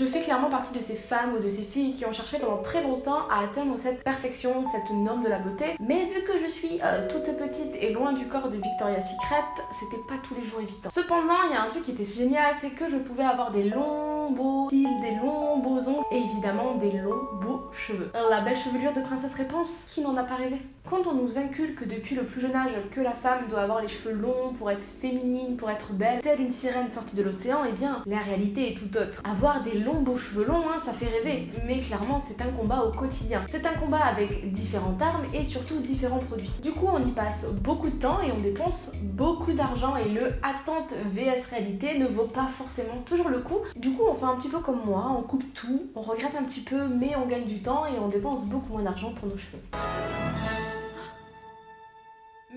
Je fais clairement partie de ces femmes ou de ces filles qui ont cherché pendant très longtemps à atteindre cette perfection, cette norme de la beauté. Mais vu que je suis euh, toute petite et loin du corps de Victoria's Secret, c'était pas tous les jours évident. Cependant, il y a un truc qui était génial, c'est que je pouvais avoir des longs beaux cils, des longs beaux ongles et évidemment des longs beaux cheveux. La belle chevelure de princesse réponse, qui n'en a pas rêvé? Quand on nous inculque depuis le plus jeune âge que la femme doit avoir les cheveux longs pour être féminine, pour être belle, telle une sirène sortie de l'océan, eh bien la réalité est tout autre. Avoir des longs beaux cheveux longs, hein, ça fait rêver, mais clairement c'est un combat au quotidien. C'est un combat avec différentes armes et surtout différents produits. Du coup on y passe beaucoup de temps et on dépense beaucoup d'argent et le attente vs réalité ne vaut pas forcément toujours le coup. Du coup on fait un petit peu comme moi, on coupe tout, on regrette un petit peu mais on gagne du temps et on dépense beaucoup moins d'argent pour nos cheveux.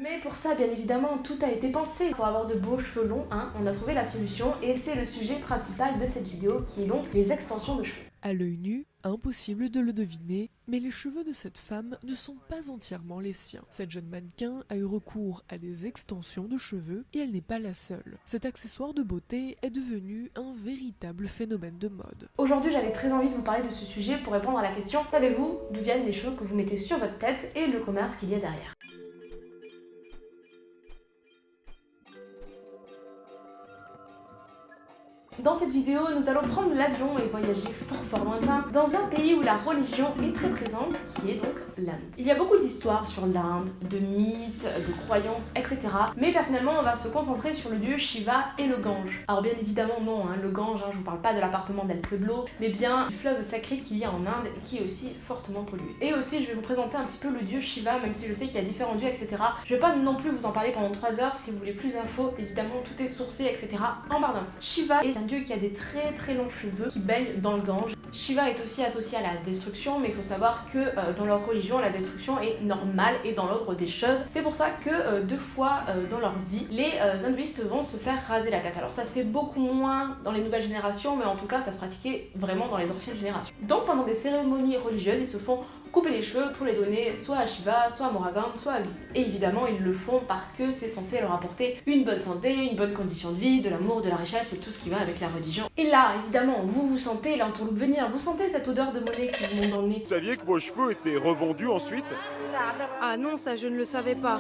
Mais pour ça, bien évidemment, tout a été pensé. Pour avoir de beaux cheveux longs, hein, on a trouvé la solution et c'est le sujet principal de cette vidéo qui est donc les extensions de cheveux. À l'œil nu, impossible de le deviner, mais les cheveux de cette femme ne sont pas entièrement les siens. Cette jeune mannequin a eu recours à des extensions de cheveux et elle n'est pas la seule. Cet accessoire de beauté est devenu un véritable phénomène de mode. Aujourd'hui, j'avais très envie de vous parler de ce sujet pour répondre à la question savez-vous d'où viennent les cheveux que vous mettez sur votre tête et le commerce qu'il y a derrière? Dans cette vidéo, nous allons prendre l'avion et voyager fort fort lointain dans un pays où la religion est très présente, qui est donc l'Inde. Il y a beaucoup d'histoires sur l'Inde, de mythes, de croyances, etc. Mais personnellement, on va se concentrer sur le dieu Shiva et le Gange. Alors bien évidemment non, hein, le Gange, hein, je vous parle pas de l'appartement d'El Pueblo, mais bien du fleuve sacré qu'il y a en Inde qui est aussi fortement pollué. Et aussi, je vais vous présenter un petit peu le dieu Shiva, même si je sais qu'il y a différents dieux, etc. Je vais pas non plus vous en parler pendant 3 heures, si vous voulez plus d'infos, évidemment tout est sourcé, etc. en barre d'infos. Shiva est un dieu qui a des très très longs cheveux qui baignent dans le Gange. Shiva est aussi associé à la destruction, mais il faut savoir que euh, dans leur religion, la destruction est normale et dans l'ordre des choses. C'est pour ça que euh, deux fois euh, dans leur vie, les hindouistes vont se faire raser la tête. Alors ça se fait beaucoup moins dans les nouvelles générations, mais en tout cas ça se pratiquait vraiment dans les anciennes générations. Donc pendant des cérémonies religieuses, ils se font couper les cheveux pour les donner soit à Shiva, soit à Moragam, soit à Vishnu. Et évidemment, ils le font parce que c'est censé leur apporter une bonne santé, une bonne condition de vie, de l'amour, de la richesse, c'est tout ce qui va avec la religion. Et là, évidemment, vous vous sentez l'entourloupe venir, vous sentez cette odeur de monnaie qui vous monte dans le nez. Vous saviez que vos cheveux étaient revendus ensuite? Ah non, ça je ne le savais pas.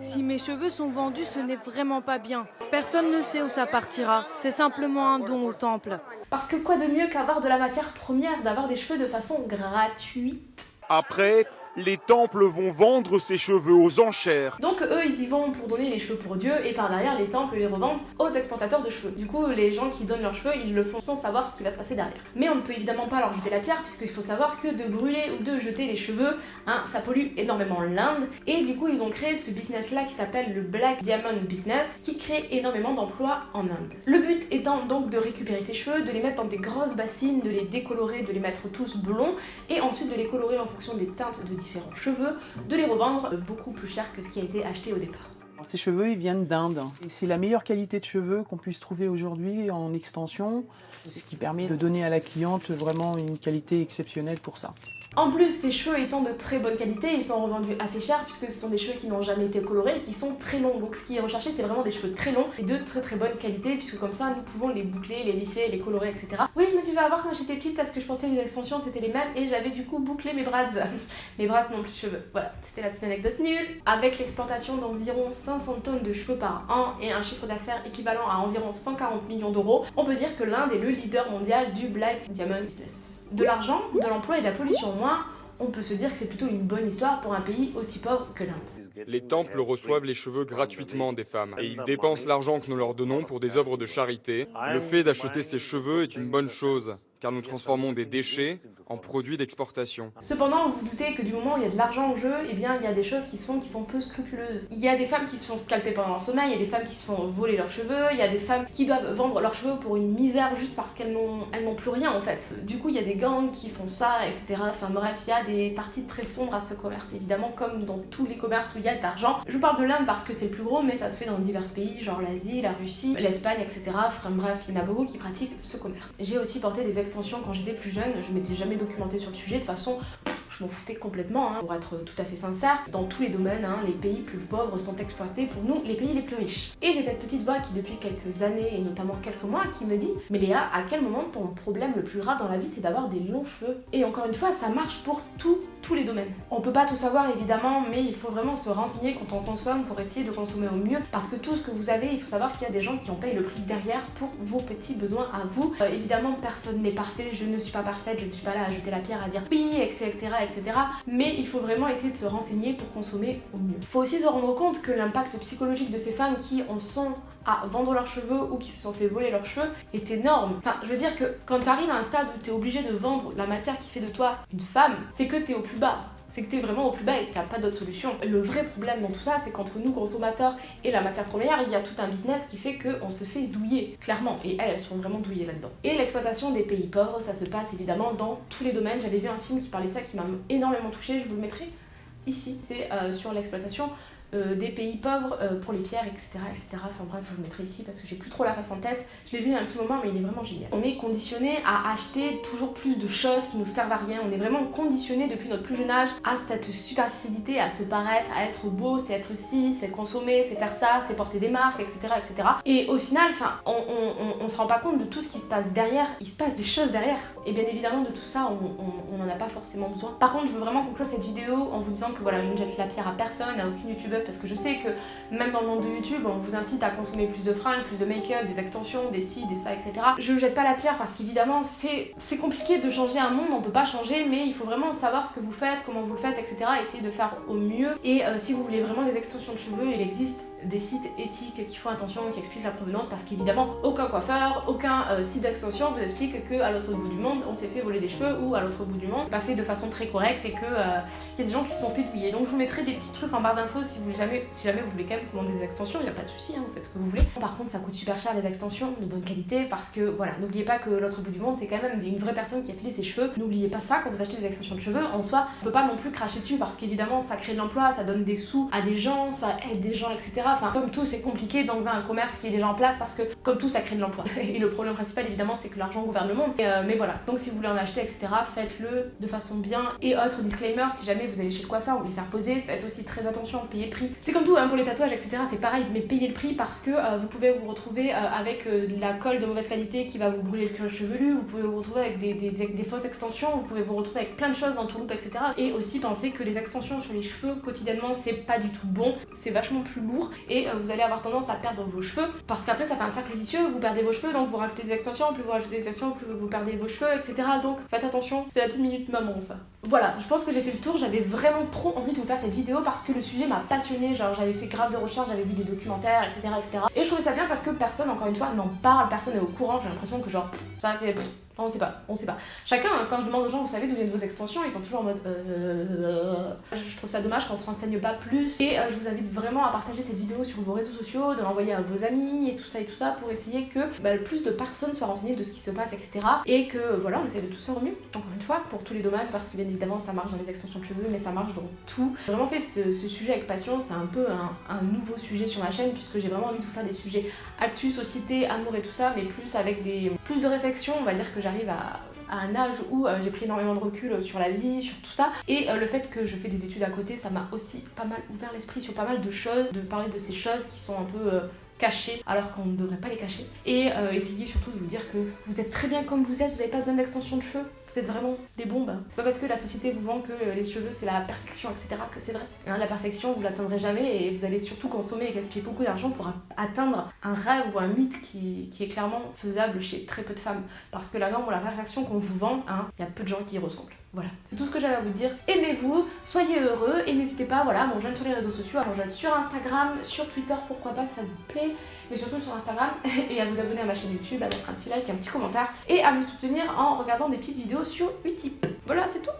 Si mes cheveux sont vendus, ce n'est vraiment pas bien. Personne ne sait où ça partira. C'est simplement un don au temple. Parce que quoi de mieux qu'avoir de la matière première, d'avoir des cheveux de façon gratuite? Après, les temples vont vendre ses cheveux aux enchères. Donc eux, ils y vont pour donner les cheveux pour Dieu, et par derrière, les temples les revendent aux exportateurs de cheveux. Du coup, les gens qui donnent leurs cheveux, ils le font sans savoir ce qui va se passer derrière. Mais on ne peut évidemment pas leur jeter la pierre, puisqu'il faut savoir que de brûler ou de jeter les cheveux, hein, ça pollue énormément l'Inde, et du coup, ils ont créé ce business-là qui s'appelle le Black Diamond Business, qui crée énormément d'emplois en Inde. Le but étant donc de récupérer ces cheveux, de les mettre dans des grosses bassines, de les décolorer, de les mettre tous blonds, et ensuite de les colorer en fonction des teintes de différents cheveux, de les revendre beaucoup plus cher que ce qui a été acheté au départ. Ces cheveux, ils viennent d'Inde. C'est la meilleure qualité de cheveux qu'on puisse trouver aujourd'hui en extension, ce qui permet de donner à la cliente vraiment une qualité exceptionnelle pour ça. En plus, ces cheveux étant de très bonne qualité, ils sont revendus assez cher puisque ce sont des cheveux qui n'ont jamais été colorés et qui sont très longs. Donc ce qui est recherché, c'est vraiment des cheveux très longs et de très très bonne qualité puisque comme ça, nous pouvons les boucler, les lisser, les colorer, etc. Oui, je me suis fait avoir quand j'étais petite parce que je pensais que les extensions c'était les mêmes et j'avais du coup bouclé mes bras. mes bras n'ont plus de cheveux. Voilà, c'était la petite anecdote nulle. Avec l'exportation d'environ 500 tonnes de cheveux par an et un chiffre d'affaires équivalent à environ 140 millions d'euros, on peut dire que l'Inde est le leader mondial du Black Diamond Business de l'argent, de l'emploi et de la pollution moins, on peut se dire que c'est plutôt une bonne histoire pour un pays aussi pauvre que l'Inde. Les temples reçoivent les cheveux gratuitement des femmes et ils dépensent l'argent que nous leur donnons pour des œuvres de charité. Le fait d'acheter ces cheveux est une bonne chose car nous transformons des déchets en produits d'exportation. Cependant, vous, vous doutez que du moment où il y a de l'argent en jeu, eh bien, il y a des choses qui se font qui sont peu scrupuleuses. Il y a des femmes qui se font scalper pendant leur sommeil, il y a des femmes qui se font voler leurs cheveux, il y a des femmes qui doivent vendre leurs cheveux pour une misère juste parce qu'elles n'ont plus rien en fait. Du coup, il y a des gangs qui font ça, etc. Enfin bref, il y a des parties très sombres à ce commerce, évidemment, comme dans tous les commerces où il y a de l'argent. Je vous parle de l'Inde parce que c'est le plus gros, mais ça se fait dans divers pays, genre l'Asie, la Russie, l'Espagne, etc. Enfin bref, il y en a beaucoup qui pratiquent ce commerce. J'ai aussi porté des quand j'étais plus jeune, je m'étais jamais documentée sur le sujet, de façon, je m'en foutais complètement, hein, pour être tout à fait sincère. Dans tous les domaines, hein, les pays plus pauvres sont exploités pour nous, les pays les plus riches. Et j'ai cette petite voix qui depuis quelques années, et notamment quelques mois, qui me dit Mais Léa, à quel moment ton problème le plus grave dans la vie, c'est d'avoir des longs cheveux? Et encore une fois, ça marche pour tout, tous les domaines. On peut pas tout savoir évidemment, mais il faut vraiment se renseigner quand on consomme pour essayer de consommer au mieux. Parce que tout ce que vous avez, il faut savoir qu'il y a des gens qui en payent le prix derrière pour vos petits besoins à vous. Euh, évidemment, personne n'est parfait, je ne suis pas parfaite, je ne suis pas là à jeter la pierre, à dire oui, etc., etc. Mais il faut vraiment essayer de se renseigner pour consommer au mieux. Il faut aussi se rendre compte que l'impact psychologique de ces femmes qui en sont à vendre leurs cheveux ou qui se sont fait voler leurs cheveux est énorme. Enfin, je veux dire que quand tu arrives à un stade où tu es obligé de vendre la matière qui fait de toi une femme, c'est que tu es au plus bas c'est que tu es vraiment au plus bas et que tu pas d'autre solution. Le vrai problème dans tout ça, c'est qu'entre nous consommateurs et la matière première, il y a tout un business qui fait qu'on se fait douiller, clairement. Et elles, elles sont vraiment douillées là-dedans. Et l'exploitation des pays pauvres, ça se passe évidemment dans tous les domaines. J'avais vu un film qui parlait de ça qui m'a énormément touchée, je vous le mettrai ici. C'est euh, sur l'exploitation euh, des pays pauvres euh, pour les pierres, etc., etc. Enfin bref, je vous mettrai ici parce que j'ai plus trop la ref en tête. Je l'ai vu il y a un petit moment, mais il est vraiment génial. On est conditionné à acheter toujours plus de choses qui nous servent à rien. On est vraiment conditionné depuis notre plus jeune âge à cette superficialité, à se paraître, à être beau, c'est être ci, c'est consommer, c'est faire ça, c'est porter des marques, etc., etc. Et au final, on, on, se rend pas compte de tout ce qui se passe derrière. Il se passe des choses derrière. Et bien évidemment, de tout ça, on n'en a pas forcément besoin. Par contre, je veux vraiment conclure cette vidéo en vous disant que voilà, je ne jette la pierre à personne, à aucune youtubeuse parce que je sais que même dans le monde de YouTube, on vous incite à consommer plus de fringues, plus de make-up, des extensions, des ci, des ça, etc. Je jette pas la pierre parce qu'évidemment, c'est compliqué de changer un monde, on peut pas changer, mais il faut vraiment savoir ce que vous faites, comment vous le faites, etc. Essayer de faire au mieux. Et euh, si vous voulez vraiment des extensions de cheveux, il existe des sites éthiques qui font attention, qui expliquent la provenance, parce qu'évidemment, aucun coiffeur, aucun euh, site d'extension vous explique qu'à l'autre bout du monde, on s'est fait voler des cheveux, ou à l'autre bout du monde, pas fait de façon très correcte, et qu'il euh, y a des gens qui se sont fait douiller. Donc je vous mettrai des petits trucs en barre d'infos si, jamais, si jamais vous voulez quand même commander des extensions, il n'y a pas de souci, hein, vous faites ce que vous voulez. Par contre, ça coûte super cher les extensions, de bonne qualité, parce que voilà, n'oubliez pas que l'autre bout du monde, c'est quand même une vraie personne qui a filé ses cheveux. N'oubliez pas ça quand vous achetez des extensions de cheveux. En soi, on peut pas non plus cracher dessus, parce qu'évidemment, ça crée de l'emploi, ça donne des sous à des gens, ça aide des gens, etc. Enfin, comme tout, c'est compliqué d'enlever un commerce qui est déjà en place parce que, comme tout, ça crée de l'emploi. Et le problème principal, évidemment, c'est que l'argent gouverne le monde. Euh, mais voilà, donc si vous voulez en acheter, etc., faites-le de façon bien. Et autre disclaimer, si jamais vous allez chez le coiffeur, vous voulez faire poser, faites aussi très attention, payez le prix. C'est comme tout, hein, pour les tatouages, etc., c'est pareil, mais payez le prix parce que euh, vous pouvez vous retrouver euh, avec de la colle de mauvaise qualité qui va vous brûler le cuir chevelu, vous pouvez vous retrouver avec des, fausses extensions, vous pouvez vous retrouver avec plein de choses dans tout loop, etc. Et aussi pensez que les extensions sur les cheveux quotidiennement, c'est pas du tout bon, c'est vachement plus lourd et vous allez avoir tendance à perdre vos cheveux parce qu'après ça fait un cercle vicieux, vous perdez vos cheveux donc vous rajoutez des extensions, plus vous rajoutez des extensions, plus vous perdez vos cheveux, etc. Donc faites attention, c'est la petite minute maman ça. Voilà, je pense que j'ai fait le tour, j'avais vraiment trop envie de vous faire cette vidéo parce que le sujet m'a passionné, genre j'avais fait grave de recherches, j'avais vu des documentaires, etc., etc. Et je trouvais ça bien parce que personne, encore une fois, n'en parle, personne n'est au courant, j'ai l'impression que genre, ça c'est on sait pas, on sait pas. Chacun, quand je demande aux gens, vous savez d'où viennent vos extensions, ils sont toujours en mode euh, Je trouve ça dommage qu'on se renseigne pas plus. Et euh, je vous invite vraiment à partager cette vidéo sur vos réseaux sociaux, de l'envoyer à vos amis et tout ça et tout ça pour essayer que bah, le plus de personnes soient renseignées de ce qui se passe, etc. Et que voilà, on essaie de tout faire au mieux, encore une fois, pour tous les domaines, parce que bien évidemment ça marche dans les extensions de cheveux, mais ça marche dans tout. J'ai vraiment fait ce, sujet avec passion, c'est un peu un, nouveau sujet sur ma chaîne, puisque j'ai vraiment envie de vous faire des sujets actu, société, amour et tout ça, mais plus avec des plus de réflexion, on va dire que j'arrive à un âge où euh, j'ai pris énormément de recul sur la vie, sur tout ça. Et euh, le fait que je fais des études à côté, ça m'a aussi pas mal ouvert l'esprit sur pas mal de choses, de parler de ces choses qui sont un peu euh, cachées alors qu'on ne devrait pas les cacher. Et essayer surtout de vous dire que vous êtes très bien comme vous êtes, vous n'avez pas besoin d'extension de cheveux, vous êtes vraiment des bombes. C'est pas parce que la société vous vend que les cheveux c'est la perfection, etc. que c'est vrai. Hein, la perfection, vous l'atteindrez jamais et vous allez surtout consommer et gaspiller beaucoup d'argent pour atteindre un rêve ou un mythe qui, qui, est clairement faisable chez très peu de femmes. Parce que la norme ou la perfection qu'on vous vend, hein, il y a peu de gens qui y ressemblent. Voilà, c'est tout ce que j'avais à vous dire. Aimez-vous, soyez heureux et n'hésitez pas voilà, à me rejoindre sur les réseaux sociaux, à me rejoindre sur Instagram, sur Twitter, pourquoi pas, ça vous plaît, mais surtout sur Instagram et à vous abonner à ma chaîne YouTube, à mettre un petit like, un petit commentaire et à me soutenir en regardant des petites vidéos Utip. Voilà, c'est tout